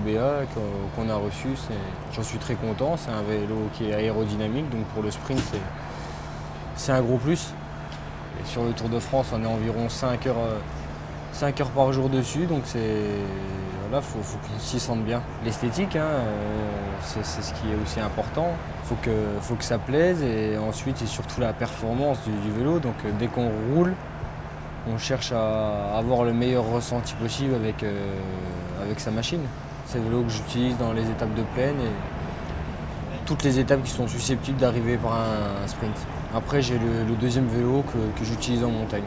BA qu'on a reçu. J'en suis très content. C'est un vélo qui est aérodynamique, donc pour le sprint, c'est un gros plus. Et sur le Tour de France, on est environ 5 heures, 5 heures par jour dessus, donc c'est voilà, faut, qu'on s'y sente bien. L'esthétique, hein, euh, c'est ce qui est aussi important. Que, faut que ça plaise et ensuite c'est surtout la performance du, vélo. Donc euh, dès qu'on roule, on cherche à avoir le meilleur ressenti possible avec, euh, avec sa machine. C'est le vélo que j'utilise dans les étapes de plaine et toutes les étapes qui sont susceptibles d'arriver par un, sprint. Après j'ai le, deuxième vélo que j'utilise en montagne.